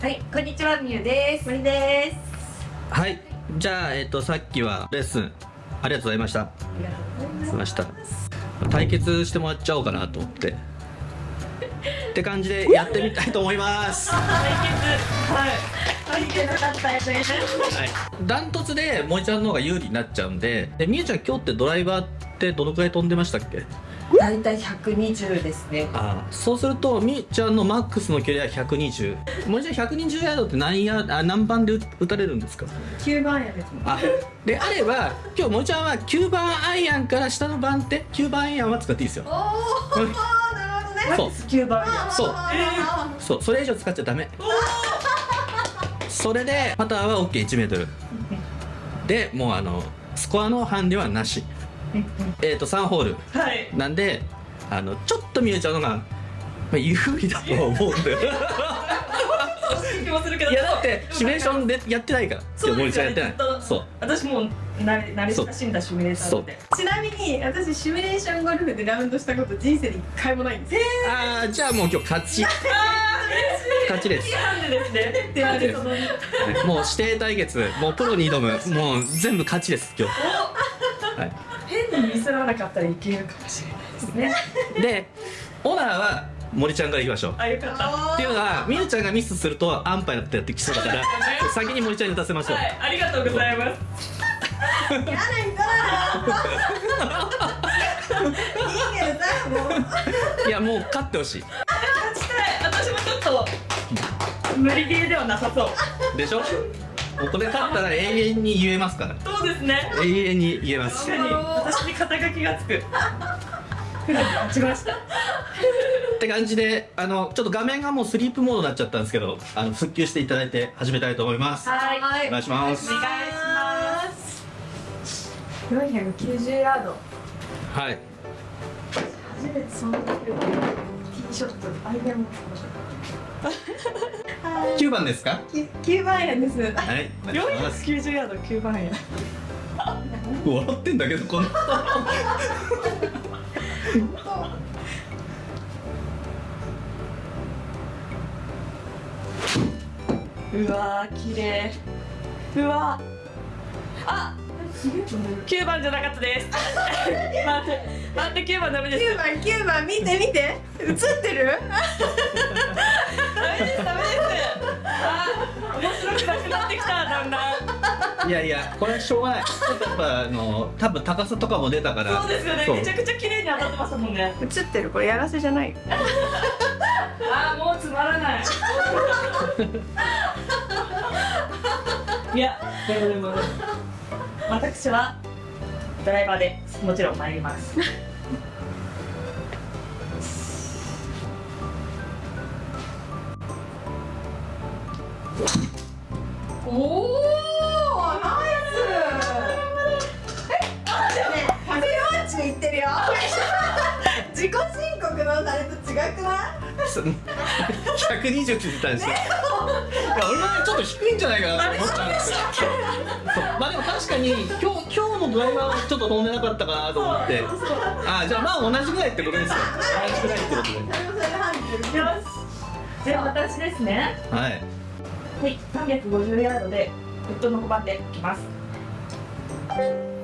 はい、こんにちは、みゆです。森です。はいじゃあえっ、とさっきはレッスン。ありがとうございました。ありがとうございしました対決してもらっちゃおうかなと思って。って感じでやってみたいと思います。ははい。見てなかったやつね。い。ダントツで森ちゃんの方が有利になっちゃうんで。でみゆちゃん今日ってドライバーってどのくらい飛んでましたっけ？だいたい120ですね。ああそうするとみゆちゃんのマックスの距離は120森ちゃん120ヤードって何ヤあ何番で打打たれるんですか？9番やです。あであれば今日森ちゃんは9番アイアンから下の番手9番アイアンは使っていいですよ。おお、うんなるほどね。そう。9番や。そう。あそうそれ以上使っちゃダメ。それでパターは OK1 メートル。でもうあのスコアのハンデはなし えっ、と3ホール。はい。なんであのちょっと見えちゃうのが、まあ、有利だとは思うんだよ。いやだってシミュレーションでやってないから。そうやってない。ずっと。そう。私もう慣れ親しんだシミュレーターなんで。ちなみに私シミュレーションゴルフでラウンドしたこと人生で一回もないんで。す。ああじゃあもう今日勝ち。勝ちです。なんでですね。もう指定対決。もうプロに挑む。もう全部勝ちです今日。はい変にミスらなかったらいけるかもしれないですね。でオナーは森ちゃんからいきましょうあ、よかった。はっていうのはみゆちゃんがミスするとアンパイだってやってきそうだから先に森ちゃんに打たせましょう、い、ありがとうございます。やだんかいいけどさもういやもう勝ってほしい 勝ちたい。私もちょっと無理ゲーではなさそう。でしょ？もうこれ勝ったら永遠に言えますからそうですね。永遠に言えます確かに私に肩書きがつく。勝ちました？って感じであのちょっと画面がもうスリープモードになっちゃったんですけどあの復旧していただいて始めたいと思いますはい。はお願いしますお願いします。490ヤードはい初めてそんなティーショットアイアンも 9番ですか？9番円ですはいお願いします490ヤード9番円。笑ってんだけどこの うわー綺麗。うわあ9番じゃなかったです。待って待って9番ダメです。9番9番見て見て映ってる？ダメですダメです。あー面白くなくなってきただんだん。いやいやこれはしょうがないちょっとやっぱあの多分高さとかも出たからそうですよね。めちゃくちゃ綺麗に当たってましたもんね。映ってるこれやらせじゃないあーもうつまらない。いやでもでも私はドライバーでもちろん参ります。おおナイスえ140いってるよ 自己申告のあれと違くない？そ120って言ってたんですよ。いや俺もねちょっと低いんじゃないかなと思ったんです まあでも確かに今日今日のドライバーはちょっと飛んでなかったかなと思って。あじゃあまあ同じぐらいってことですよ。同じぐらいってことで。よし。じゃあ私ですね。はい。はい、350ヤードでフッドの5番でいきます。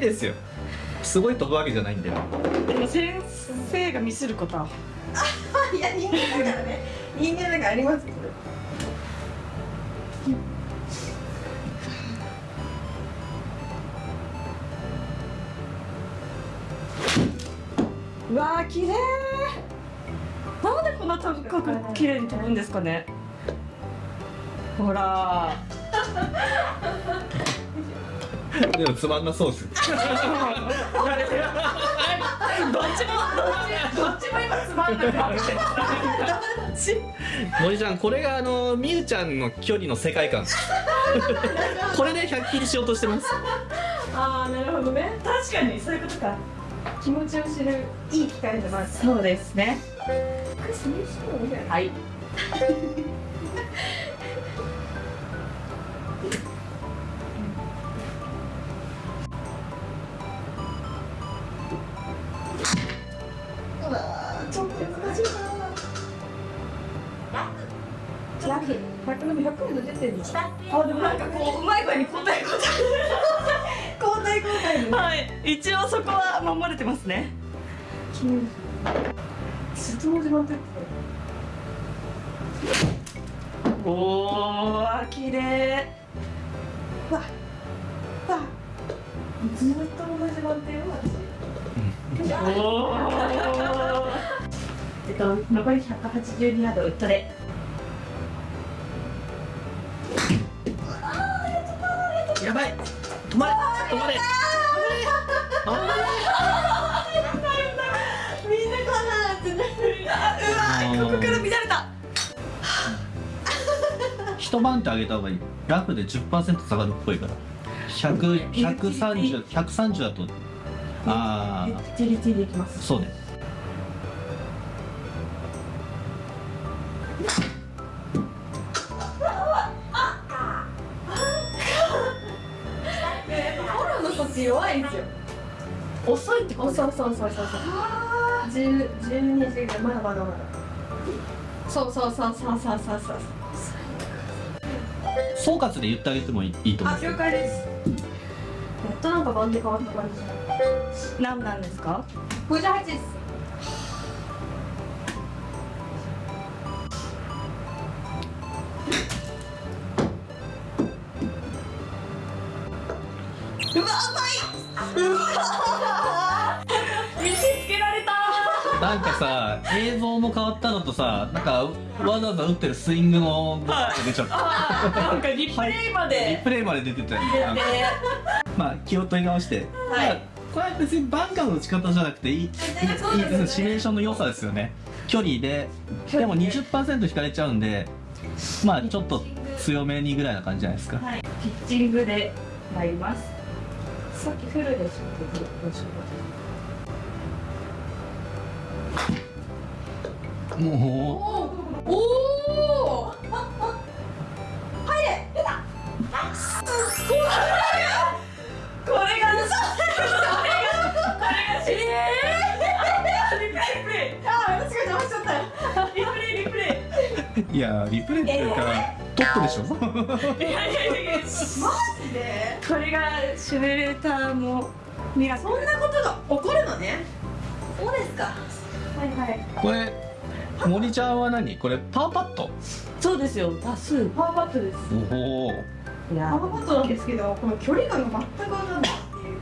ですよ。すごい飛ぶわけじゃないんだよ。でも先生がミスること。はいや人間だからね。人間だからありますよこれうわー綺麗なんでこんな高く綺麗に飛ぶんですかね。ほらでもつまんなそうですどっちもどっちどっちも今つまんなくなって森ちゃんこれがあのみゆちゃんの距離の世界観。これで100切りしようとしてます。ああなるほどね。確かにそういうことか。気持ちを知るいい機会でもあるそうですね。ははいあでもなんかこううまい具合に答え答交代交代え。はい。一応そこは守れてますね。質問始まって。るおー綺麗。わわずっと同じ番手よおー えっと残り182ヤードウッドで止まれ止まれ。止まれ。みんなこんななってうわここから乱れ。た一晩ってあげた方がいいラフで10%下がるっぽいから100 130 130だとああチリチリいきますそうね遅いってことそうそうそうそうそう十十二時ぐらいまだまだまだ。そうそうそうそうそうそうそう。総括で言ってあげてもいいと思うあ了解です。やっとなんか番で変わった感じ。何なんですか？58です。うわ甘い！うわなんかさ映像も変わったのとさなんかわざわざ打ってるスイングのが出ちゃった。なんかリプレイまリでプレイまで出てたよ。入れてまあ気を取り直して、はい。まあこれは別にバンカーの打ち方じゃなくていい。いいいいですシミュレーションの良さですよね。距離で。で。も20%引かれちゃうんでまあちょっと強めにぐらいな感じじゃないですか。はい。ピッチングで参ります。さっきフルでしょもうおお入れこれがこれがこれがしえーリプレイリプレイあー私が邪魔しちゃったよリプレイリプレういやリプレイっていうかトップでしょいやいやいやマジでこれがシミュレーターもミラそんなことが起こるのねそうですかはいはいこれ森ちゃんは何？これパーパットそうですよ。多数パーパットです。おおいパやーパットなんですけどこの距離感が全くわかんないっていう。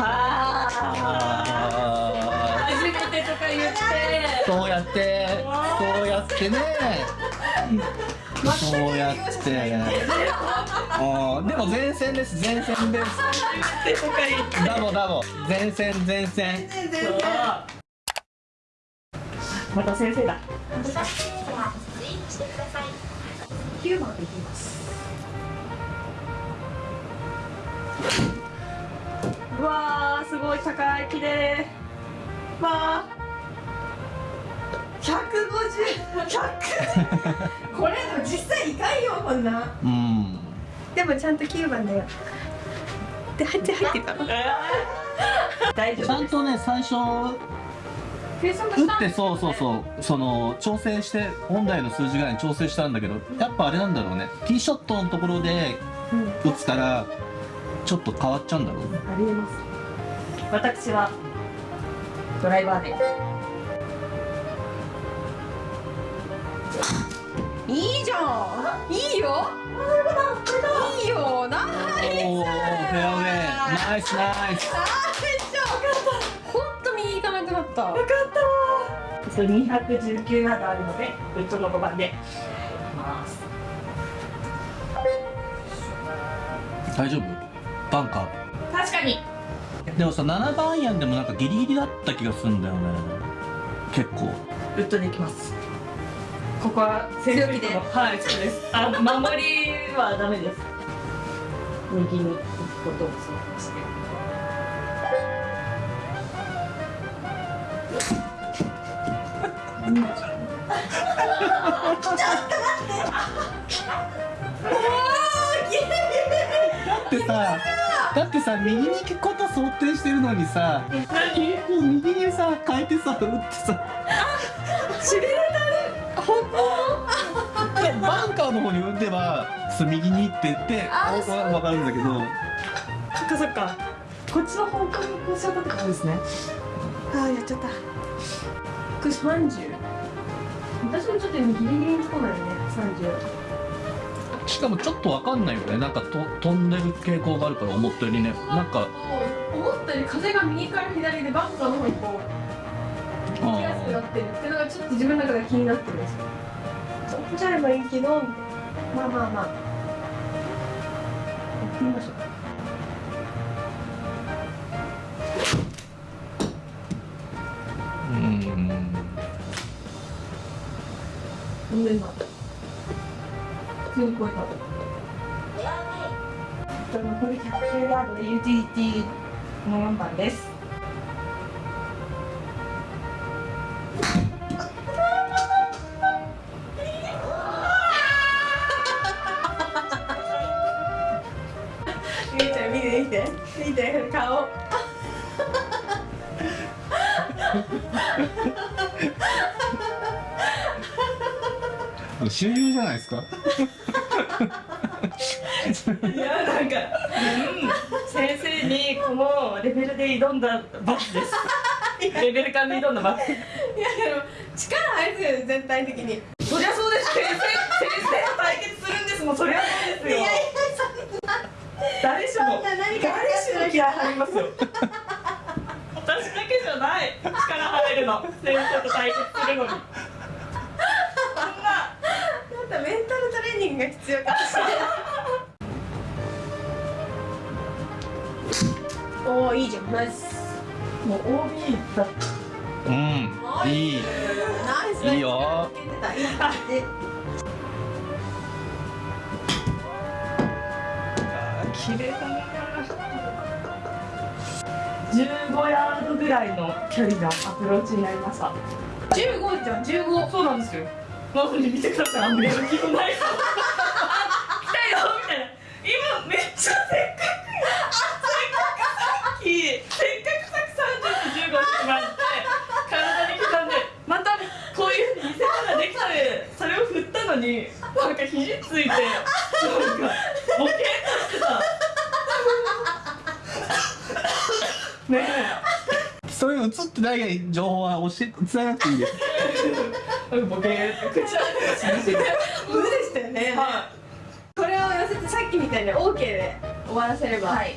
ああ初めてとか言って。ーそうやって。そうやってね。そうやってでも前線です前線です。ダボダボ。前線前線。また先生だ。9番でいきます。うわーすごい高い綺麗。わ150 100これでも実際いかんよこんな。うんでもちゃんと9番だよ。で入って入ってたー大丈ちゃ夫んとね最初打ってそうそうそう。その調整して本来の数字ぐらいに調整したんだけどやっぱあれなんだろうね。ティーショットのところでうん。打つからちょっと変わっちゃうんだろうね。ありえます。私はドライバーで。いいじゃん。いいよイナイスナイス本当右行かなくなった。そう219ヤードあるのでウッドの5番で。いきます。大丈夫？バンカ確かに。ーでもさ7番アイアンでもなんかギリギリだった気がするんだよね。結構。ウッドでいきます。ここはセーフリットの。はいそうです。あ守りはダメです。右に行くことを想定してだってさだってさ右に行くこと想定してるのにさ何こう右にさ変えてさ打ってさ。しびれた。本でバンカーの方に打てば右にって言ってあわわわかるんだけど。当そっかそっか。こっちの方向にこうしちゃったってことですね。ああやっちゃった。これ30私もちょっと今ギリギリのところだよね30しかもちょっとわかんないよね。なんかと飛んでる傾向があるから思ったよりねなんか。思ったより風が右から左でバンカーの方にこう行きやすくなあってるっていうのがちょっと自分の中で気になってるんですよ。そうじゃえばいいけどまあまあまあ。やってみましょうほんで今。普通に超えた残り110ヤードでユーティリティの4番です。みーちゃん見て見て。見て顔終了じゃないですか？いやなんか、うん、先生にこのレベルで挑んだバスです。レベル感で挑んだバスいやでも力入るよね全体的に。そりゃそうです先生先生と対決するんですもんそりゃ。そうですよ誰しもな何か誰しも気合入りますよ。私だけじゃない。力入るの。先生と対決するのにそんななんかメンタルトレーニングが必要かもしれないおおいいじゃん。ナイス。もう OB だ。うんいい。ナイス。いいよ。いい感じ綺麗だな。15ヤードぐらいの距離のアプローチになりました。15じゃん15そうなんですよなのに見てください。あんまり気もない。あ来たよみたいな。今めっちゃせっかくせっかくさっき。せっかくさっき30と15ってまって体に刻んで。またこういうふうに見せ方できてそれを振ったのになんか肘ついてなんかボケっとしてた。ね。そういうの映ってない情報は教え伝えなくていいです。えボケーって口開けてしまって無でしたよね。はこれを寄せてさっきみたいに OK で終わらせれば、はい。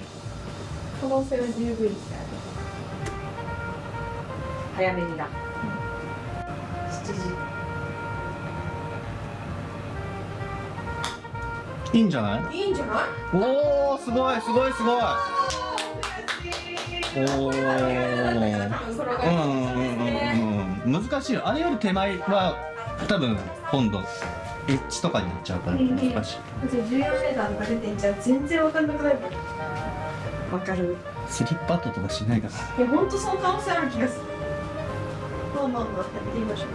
可能性は十分ですから早めにだ7時。いいんじゃない？いいんじゃない？おおすごいすごいすごい。おおうんうん難しいよ。あれより手前は多分今度エッジとかになっちゃうから難しい。だって14メーターとか出てんじゃ全然わかんなくないわかる。スリッパットとかしないから。やほんとその可能性ある気がする。まあまあまあやってみましょ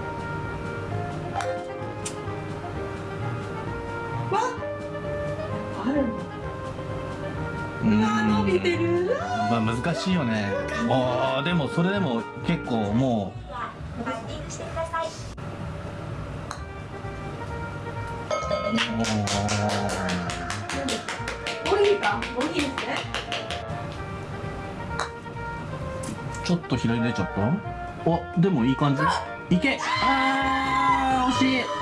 う。わあるん。だうんあ伸びてる。まあ難しいよね。ああでもそれでも結構もうボギー。かボギーですね。ちょっと左出ちゃった？おでもいい感じ。いけ！あー惜しい。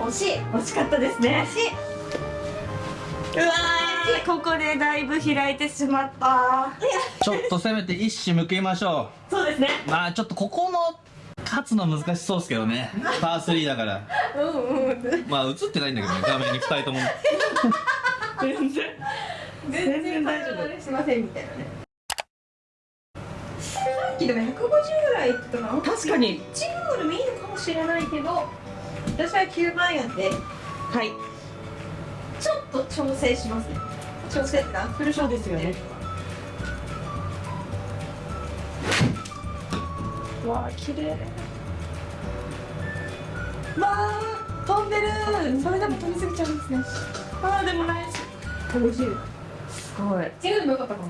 惜しい。惜しかったですね。惜しい。うわーここでだいぶ開いてしまった。ちょっとせめて一矢向けましょそうですね。うまあちょっとここの勝つの難しそうですけどね。パー3だから。うんうん。まあ映ってないんだけどね。画面に2人とも。全然。全然大丈夫。しませんみたいなね。さっきでも150ぐらい言ってたかな。確かに。チームよりもいいのかもしれないけど私は9万円ではい。ちょっと調整しますね調整ってか？フルショットですよね。わあ綺麗。わあ飛んでる。それでも飛びすぎちゃうんですね。ああでもナイス楽しいすごい。違うでもよかったかも。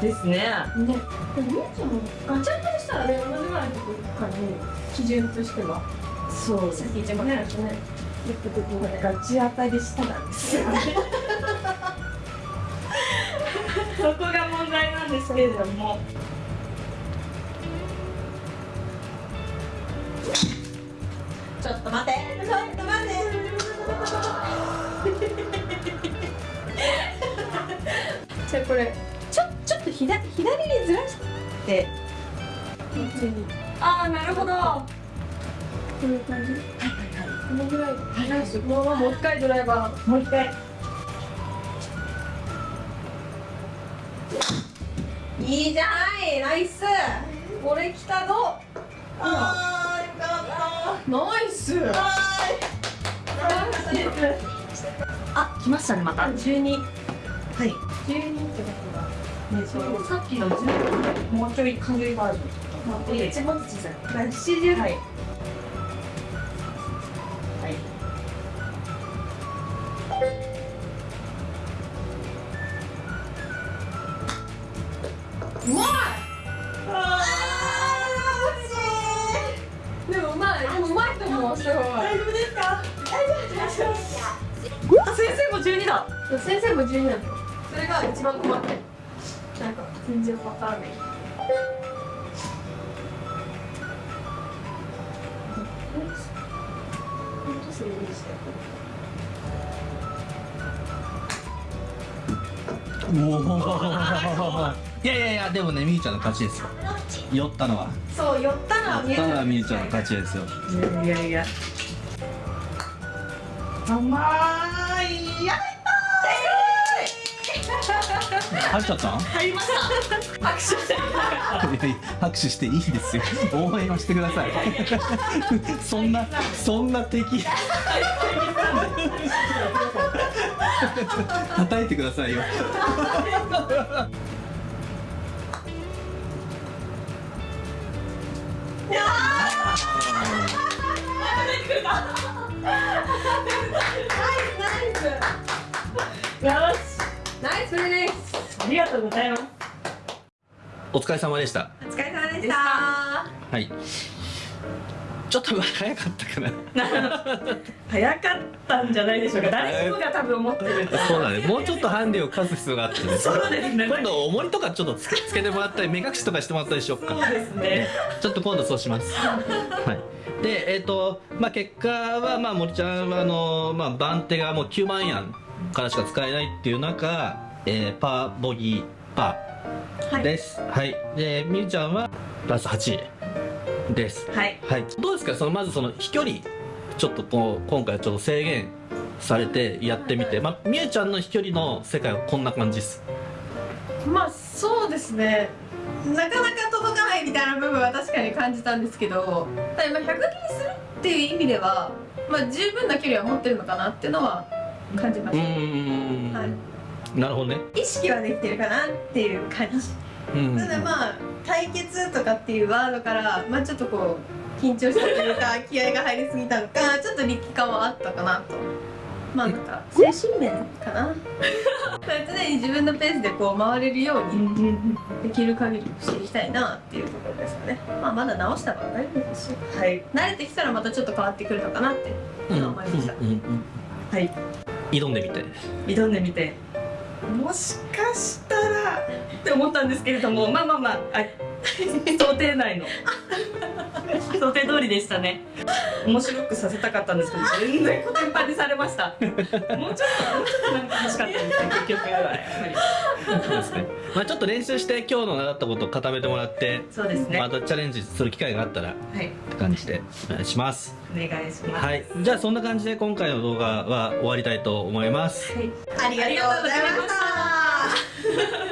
ですね。ね。でもみやちゃんもガチャンとしたらね同じぐらいのところからね基準としては。そうさっき言っちゃいましたねやっぱここがガチ当たりしたなんですよね そこが問題なんですけれども。ちょっと待って。ちょっと待って。じゃあこれちょちょっと左左にずらして。ああなるほど。はこういう感じ。いはいはい。このぐらい。はいこのままもう一回ドライバー。もう一回いいじゃないナイス。これ来たぞ。あーよかった。ナイス。あ来ましたねまた。12はい。12ってことがねそう。さっきの10もうちょい軽いバージョンで一番小さい。70はいわからない。おおいやいやいやでもねみゆちゃんの勝ちですよ。酔ったのは。そう寄ったのは見え酔ったのはみゆるちゃんの勝ちですよ。いやいや甘い。や入っちゃった？ん入りました。拍手していやいや拍手していいですよ。応援はしてください。そんなそんな敵。叩いてくださいよ。よとうございますお疲れ様でした。お疲れ様でした。はい。ちょっと早かったかな。早かったんじゃないでしょうか。誰しもが多分思ってるそうだね。もうちょっとハンデを課す必要があってね。そうですね。今度重りとかちょっとつけつけてもらったり目隠しとかしてもらったりしよっか。そうですね。ちょっと今度そうします。はい。で、えっ、と、まあ、結果は、まあ、森ちゃんは、あの、まあ、番手がもう9万円からしか使えないっていう中、えー、パーボギーパーです。はい。で、みゆちゃんは、プラス8です。はいはい。どうですか？その、まずその飛距離、ちょっとこう、今回ちょっと制限されてやってみて、まあ、みゆちゃんの飛距離の世界はこんな感じです。まあそうですねなかなか届かないみたいな部分は確かに感じたんですけどただまあ100切りするっていう意味ではまあ十分な距離は持ってるのかなっていうのは感じまうした。はい、なるほどね。意識はできてるかなっていう感じ。うん。ただまあ対決とかっていうワードからまあちょっとこう緊張したというか気合が入りすぎたのかちょっと力感はあったかなと。まあなんか精神面かな？常に自分のペースでこう回れるようにできる限りしていきたいなっていうところですかね。まあまだ直したばっかりですしはい。慣れてきたらまたちょっと変わってくるのかなってうん思いました、うんうんうん。はい。挑んでみて。挑んでみてもしかしたらって思ったんですけれどもまあまあまあ 想定内の。想定通りでしたね。面白くさせたかったんですけど全然コテンパンにされました。もうちょっともうちょっとなんか欲しかったですね結局やっぱり。そうですねまあちょっと練習して今日の習ったことを固めてもらってそうですね。またチャレンジする機会があったらっはい。て感じでお願いします。お願いします。はい。じゃあそんな感じで今回の動画は終わりたいと思います。はい。ありがとうございました